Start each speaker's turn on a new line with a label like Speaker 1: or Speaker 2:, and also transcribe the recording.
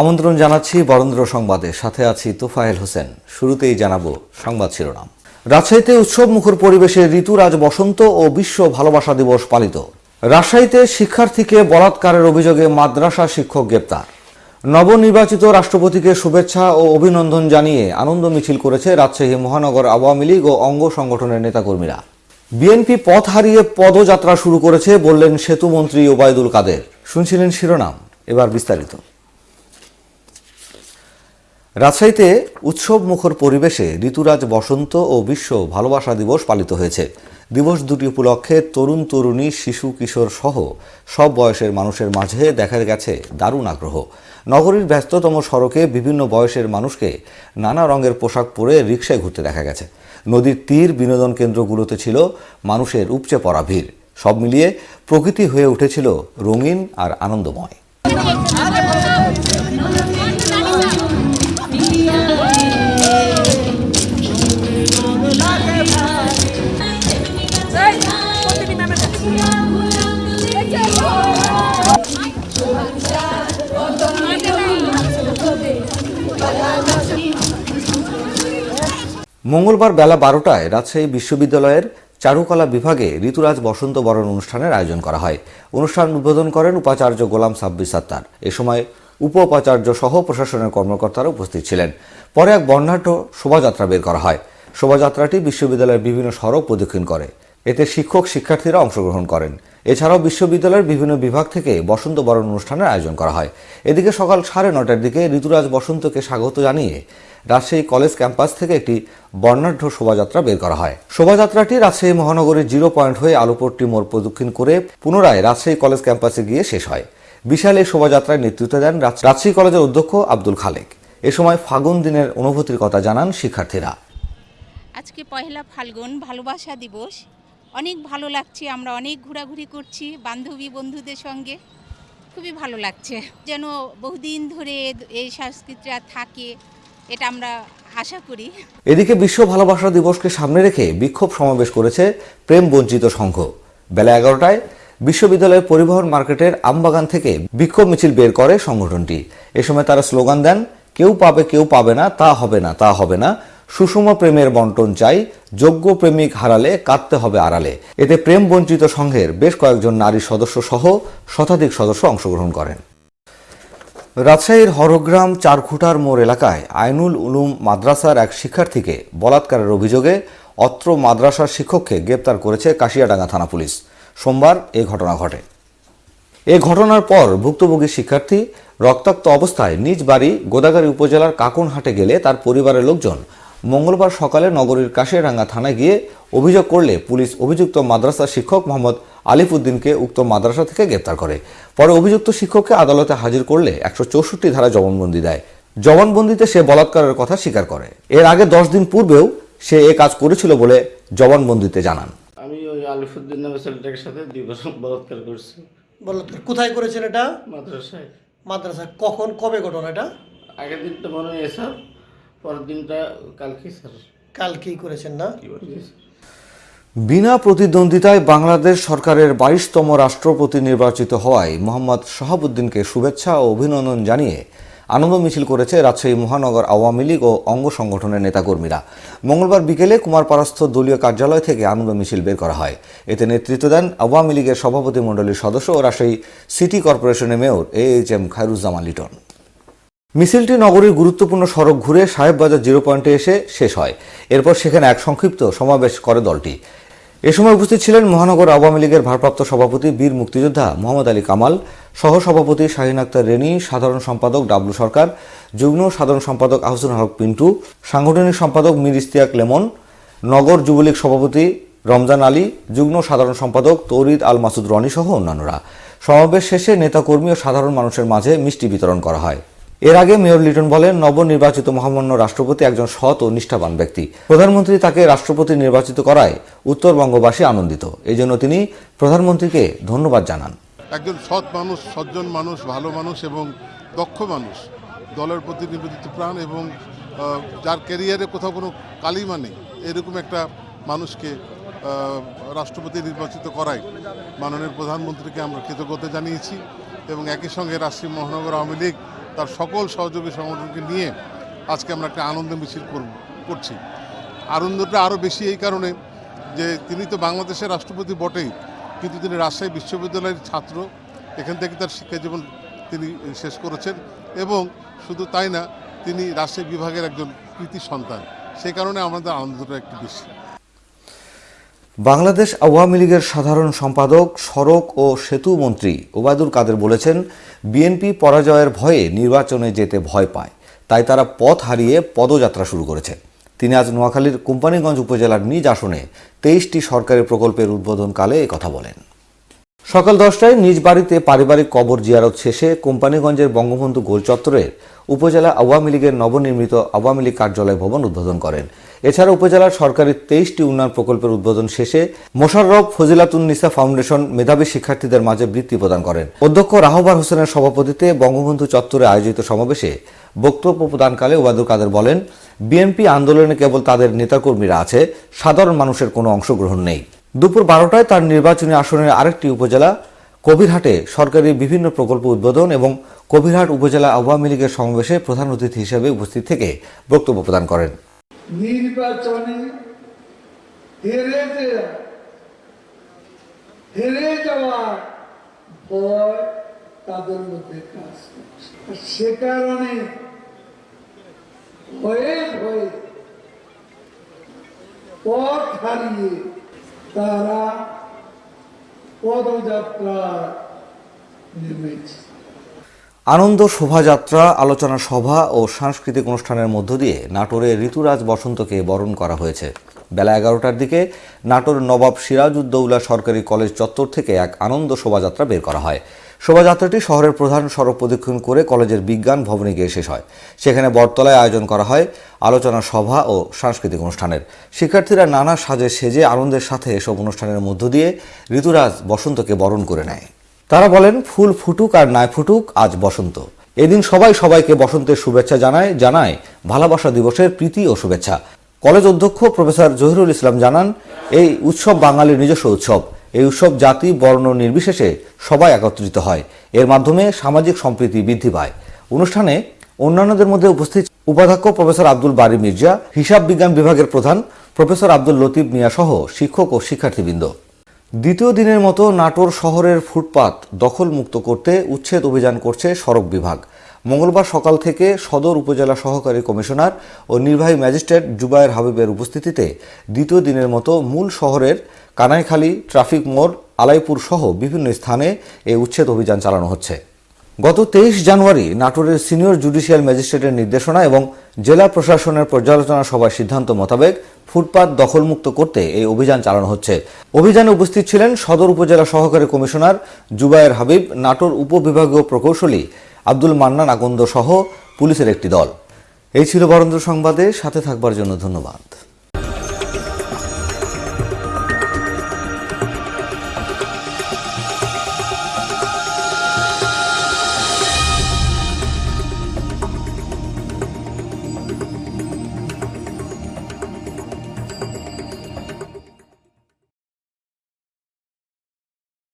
Speaker 1: আমন্ত্রণ জানাচ্ছি বরেন্দ্র সংবাদে সাথে আছি তোফায়েল হোসেন শুরুতেই জানাবো সংবাদ শিরোনাম রাজশাহীতে উৎসব মুখর পরিবেশে ঋতুরাজ বসন্ত ও বিশ্ব ভালোবাসা দিবস পালিত রাজশাহীতে শিক্ষার্থীকে বলাৎকারের অভিযোগে মাদ্রাসা শিক্ষক গ্রেপ্তার নবনির্বাচিত রাষ্ট্রপতিকে শুভেচ্ছা ও অভিনন্দন জানিয়ে আনন্দ মিছিল করেছে রাজশাহী মহানগর আওয়ামী লীগ ও অঙ্গ সংগঠনের নেতাকর্মীরা বিএনপি পথ হারিয়ে পদযাত্রা শুরু করেছে বললেন সেতুমন্ত্রী ওবায়দুল কাদের শুনছিলেন শিরোনাম এবার বিস্তারিত রাজশাহীতে উৎসব মুখর পরিবেশে ঋতুরাজ বসন্ত ও বিশ্ব ভালোবাসা দিবস পালিত হয়েছে দিবস দুটি উপলক্ষে তরুণ তরুণী শিশু কিশোর সহ সব বয়সের মানুষের মাঝে দেখা গেছে দারুণ আগ্রহ নগরীর ব্যস্ততম সড়কে বিভিন্ন বয়সের মানুষকে নানা রঙের পোশাক পরে রিকশায় ঘুরতে দেখা গেছে নদীর তীর বিনোদন কেন্দ্রগুলোতে ছিল মানুষের উপচে পড়া ভিড় সব মিলিয়ে প্রকৃতি হয়ে উঠেছিল রঙিন আর আনন্দময় মঙ্গলবার বেলা বারোটায় রাজশাহী বিশ্ববিদ্যালয়ের চারুকলা বিভাগে ঋতুরাজ বসন্ত বরণ অনুষ্ঠানের আয়োজন করা হয় অনুষ্ঠান উদ্বোধন করেন উপাচার্য গোলাম সাব্বির সাত্তার এ সময় উপ উপাচার্য সহ প্রশাসনের কর্মকর্তারা উপস্থিত ছিলেন পরে এক বর্ণাঢ্য শোভাযাত্রা বের করা হয় শোভাযাত্রাটি বিশ্ববিদ্যালয়ের বিভিন্ন সড়ক প্রদক্ষিণ করে এতে শিক্ষক শিক্ষার্থীরা অংশগ্রহণ করেন এছাড়াও বিশ্ববিদ্যালয়ের বিভিন্ন বিভাগ থেকে বসন্ত বরণ অনুষ্ঠানের আয়োজন করা হয় এদিকে সকাল সাড়ে নটার দিকে ঋতুরাজ বসন্তকে স্বাগত জানিয়ে রাজশাহী কলেজ ক্যাম্পাস থেকে একটি বর্ণাঢ্য শোভাযাত্রা বের করা হয় শোভাযাত্রাটি রাজশাহী মহানগরীর জিরো পয়েন্ট হয়ে আলোপট্টি মোড় প্রদক্ষিণ করে পুনরায় রাজশাহী কলেজ ক্যাম্পাসে গিয়ে শেষ হয় বিশাল এই শোভাযাত্রায় নেতৃত্ব দেন রাজশাহী কলেজের অধ্যক্ষ আব্দুল খালেক এ সময় ফাগুন দিনের অনুভূতির কথা জানান শিক্ষার্থীরা আজকে পয়লা ফাল্গুন ভালোবাসা দিবস অনেক ভালো লাগছে আমরা অনেক ঘোরাঘুরি করছি বান্ধবী বন্ধুদের সঙ্গে খুবই ভালো লাগছে যেন বহুদিন ধরে এই সংস্কৃতিটা থাকে এটা আমরা আশা করি এদিকে বিশ্ব ভালোবাসা দিবসকে সামনে রেখে বিক্ষোভ সমাবেশ করেছে প্রেম বঞ্চিত সংঘ বেলা এগারোটায় বিশ্ববিদ্যালয়ের পরিবহন মার্কেটের আমবাগান থেকে বিক্ষোভ মিছিল বের করে সংগঠনটি এ সময় তারা স্লোগান দেন কেউ পাবে কেউ পাবে না তা হবে না তা হবে না সুষম প্রেমের বন্টন চাই যোগ্য প্রেমিক হারালে কাঁদতে হবে আড়ালে এতে প্রেম বঞ্চিত সংঘের বেশ কয়েকজন নারী সদস্য সহ শতাধিক সদস্য অংশগ্রহণ করেন রাজশাহীর হরগ্রাম চারখুটার মোড় এলাকায় আইনুল উলুম মাদ্রাসার এক শিক্ষার্থীকে বলাৎকারের অভিযোগে অত্র মাদ্রাসার শিক্ষককে গ্রেপ্তার করেছে কাশিয়াডাঙ্গা থানা পুলিশ সোমবার এ ঘটনা ঘটে এ ঘটনার পর ভুক্তভোগী শিক্ষার্থী রক্তাক্ত অবস্থায় নিজ বাড়ি গোদাগাড়ি উপজেলার কাকনহাটে গেলে তার পরিবারের লোকজন মঙ্গলবার সকালে নগরীর রাঙ্গা থানায় গিয়ে অভিযোগ করলে পুলিশ অভিযুক্ত মাদ্রাসা শিক্ষক মোহাম্মদ আলিফুদ্দিনকে উক্ত মাদ্রাসা থেকে গ্রেপ্তার করে পরে অভিযুক্ত শিক্ষককে আদালতে হাজির করলে একশো ধারা জবানবন্দি দেয় জবানবন্দিতে সে বলাৎকারের কথা স্বীকার করে এর আগে দশ দিন পূর্বেও সে এ কাজ করেছিল বলে জবানবন্দিতে জানান আমি ওই আলিফুদ্দিন নামে ছেলেটার সাথে দুই বছর বলাৎকার করছি বলাৎকার কোথায় করেছেন এটা মাদ্রাসায় মাদ্রাসায় কখন কবে ঘটনা এটা আগের দিন তো মনে হয় স্যার বিনা প্রতিদ্বন্দ্বিতায় বাংলাদেশ সরকারের বাইশতম রাষ্ট্রপতি নির্বাচিত হওয়ায় মোহাম্মদ শাহাবুদ্দিনকে শুভেচ্ছা ও অভিনন্দন জানিয়ে আনন্দ মিছিল করেছে রাজশাহী মহানগর আওয়ামী লীগ ও অঙ্গ সংগঠনের নেতাকর্মীরা মঙ্গলবার বিকেলে কুমারপাড়াস্থ দলীয় কার্যালয় থেকে আনন্দ মিছিল বের করা হয় এতে নেতৃত্ব দেন আওয়ামী লীগের সভাপতিমণ্ডলীর সদস্য ও রাজশাহী সিটি কর্পোরেশনের mayor A H M Khairuzzaman Liton মিছিলটি নগরীর গুরুত্বপূর্ণ সড়ক ঘুরে সাহেববাজার জিরো পয়েন্টে এসে শেষ হয় এরপর সেখানে এক সংক্ষিপ্ত সমাবেশ করে দলটি এ সময় উপস্থিত ছিলেন মহানগর আওয়ামী লীগের ভারপ্রাপ্ত সভাপতি বীর মুক্তিযোদ্ধা মোহাম্মদ আলী কামাল সহসভাপতি শাহিন আক্তার রেনি সাধারণ সম্পাদক ডাবলু সরকার যুগ্ম সাধারণ সম্পাদক আহসুন হক পিন্টু সাংগঠনিক সম্পাদক মীর ইস্তিয়াক লেমন নগর যুবলীগ সভাপতি রমজান আলী যুগ্ম সাধারণ সম্পাদক তৌরিদ আল মাসুদ রনি সহ অন্যান্যরা সমাবেশ শেষে নেতাকর্মী ও সাধারণ মানুষের মাঝে মিষ্টি বিতরণ করা হয় এর আগে মেয়র লিটন বলেন নবনির্বাচিত মহামান্য রাষ্ট্রপতি একজন সৎ ও নিষ্ঠাবান ব্যক্তি প্রধানমন্ত্রী তাকে রাষ্ট্রপতি নির্বাচিত করায় উত্তরবঙ্গবাসী আনন্দিত এই জন্য তিনি প্রধানমন্ত্রীকে ধন্যবাদ জানান একজন সৎ মানুষ সজ্জন মানুষ ভালো মানুষ এবং দক্ষ মানুষ দলের প্রতি প্রাণ এবং যার ক্যারিয়ারে কোথাও কোনো কালিমা নেই এরকম একটা মানুষকে রাষ্ট্রপতি নির্বাচিত করায় মাননীয় প্রধানমন্ত্রীকে আমরা কৃতজ্ঞতা জানিয়েছি এবং একই সঙ্গে রাষ্ট্রীয় মহানগর আওয়ামী লীগ তার সকল সহযোগী সংগঠনকে নিয়ে আজকে আমরা একটা আনন্দ মিছিল করব করছি আনন্দটা আরও বেশি এই কারণে যে তিনি তো বাংলাদেশের রাষ্ট্রপতি বটেই কিন্তু তিনি রাজশাহী বিশ্ববিদ্যালয়ের ছাত্র এখান থেকে তার শিক্ষাজীবন তিনি শেষ করেছেন এবং শুধু তাই না তিনি রাজশাহী বিভাগের একজন কৃতি সন্তান সেই কারণে আমাদের আনন্দটা একটু বেশি বাংলাদেশ আওয়ামী লীগের সাধারণ সম্পাদক সড়ক ও সেতু মন্ত্রী ওবায়দুল কাদের বলেছেন বিএনপি পরাজয়ের ভয়ে নির্বাচনে যেতে ভয় পায় তাই তারা পথ হারিয়ে পদযাত্রা শুরু করেছে তিনি আজ নোয়াখালীর কোম্পানিগঞ্জ উপজেলার নিজ আসনে তেইশটি সরকারি প্রকল্পের উদ্বোধনকালে কথা বলেন সকাল দশটায় নিজ বাড়িতে পারিবারিক কবর জিয়ারত শেষে কোম্পানিগঞ্জের বঙ্গবন্ধু গোল চত্বরের উপজেলা আওয়ামী লীগের নবনির্মিত আওয়ামী লীগ কার্যালয় ভবন উদ্বোধন করেন এছাড়া উপজেলার সরকারের তেইশটি উন্নয়ন প্রকল্পের উদ্বোধন শেষে মোশাররফ ফজিলাতুন্নিসা ফাউন্ডেশন মেধাবী শিক্ষার্থীদের মাঝে বৃত্তি প্রদান করেন অধ্যক্ষ রাহবার হোসেনের সভাপতিতে বঙ্গবন্ধু চত্বরে আয়োজিত সমাবেশে বক্তব্য প্রদানকালে ওবায়দুল কাদের বলেন বিএনপি আন্দোলনে কেবল তাদের নেতাকর্মীরা আছে সাধারণ মানুষের কোনো অংশগ্রহণ নেই দুপুর বারোটায় তার নির্বাচনী আসনের আরেকটি উপজেলা কবিরহাটে সরকারি বিভিন্ন প্রকল্প উদ্বোধন এবং কবিরহাট উপজেলা আওয়ামী লীগের সমাবেশে প্রধান অতিথি হিসেবে উপস্থিত থেকে বক্তব্য প্রদান করেন নির্বাচনে হেরে হেরে যাওয়ার ভয় তাদের মধ্যে কাজ সে কারণে ভয়ে ভয়ে পথ হারিয়ে তারা পদযাত্রা নেমেছে আনন্দ শোভাযাত্রা আলোচনা সভা ও সাংস্কৃতিক অনুষ্ঠানের মধ্য দিয়ে নাটোরে ঋতুরাজ বসন্তকে বরণ করা হয়েছে বেলা এগারোটার দিকে নাটোর নবাব সিরাজউদ্দৌলা সরকারি কলেজ চত্বর থেকে এক আনন্দ শোভাযাত্রা বের করা হয় শোভাযাত্রাটি শহরের প্রধান সড়ক প্রদক্ষিণ করে কলেজের বিজ্ঞান ভবনে গিয়ে শেষ হয় সেখানে বটতলায় আয়োজন করা হয় আলোচনা সভা ও সাংস্কৃতিক অনুষ্ঠানের শিক্ষার্থীরা নানা সাজে সেজে আনন্দের সাথে এসব অনুষ্ঠানের মধ্য দিয়ে ঋতুরাজ বসন্তকে বরণ করে নেয় তারা বলেন ফুল ফুটুক আর নাই ফুটুক আজ বসন্ত এদিন সবাই সবাইকে বসন্তের শুভেচ্ছা জানায় জানায় ভালোবাসা দিবসের প্রীতি ও শুভেচ্ছা কলেজ অধ্যক্ষ প্রফেসর জহিরুল ইসলাম জানান এই উৎসব বাঙালির নিজস্ব উৎসব এই উৎসব জাতি বর্ণ নির্বিশেষে সবাই একত্রিত হয় এর মাধ্যমে সামাজিক সম্প্রীতি বৃদ্ধি পায় অনুষ্ঠানে অন্যান্যদের মধ্যে উপস্থিত উপাধ্যক্ষ প্রফেসর আব্দুল বারি মির্জা হিসাব বিজ্ঞান বিভাগের প্রধান প্রফেসর আব্দুল লতিফ মিয়া সহ শিক্ষক ও শিক্ষার্থীবৃন্দ দ্বিতীয় দিনের মতো নাটোর শহরের ফুটপাত দখলমুক্ত করতে উচ্ছেদ অভিযান করছে সড়ক বিভাগ মঙ্গলবার সকাল থেকে সদর উপজেলা সহকারী কমিশনার ও নির্বাহী ম্যাজিস্ট্রেট জুবায়ের হাবিবের উপস্থিতিতে দ্বিতীয় দিনের মতো মূল শহরের কানাইখালী ট্রাফিক মোড় আলাইপুর সহ বিভিন্ন স্থানে এই উচ্ছেদ অভিযান চালানো হচ্ছে গত তেইশ জানুয়ারি নাটোরের সিনিয়র জুডিশিয়াল ম্যাজিস্ট্রেটের নির্দেশনা এবং জেলা প্রশাসনের পর্যালোচনা সভার সিদ্ধান্ত মোতাবেক ফুটপাত দখলমুক্ত করতে এই অভিযান চালানো হচ্ছে অভিযানে উপস্থিত ছিলেন সদর উপজেলা সহকারী কমিশনার জুবায়ের হাবিব নাটোর উপবিভাগীয় প্রকৌশলী আব্দুল মান্নান আকন্দ সহ পুলিশের একটি দল এই ছিল বরেন্দ্র সংবাদে সাথে থাকবার জন্য ধন্যবাদ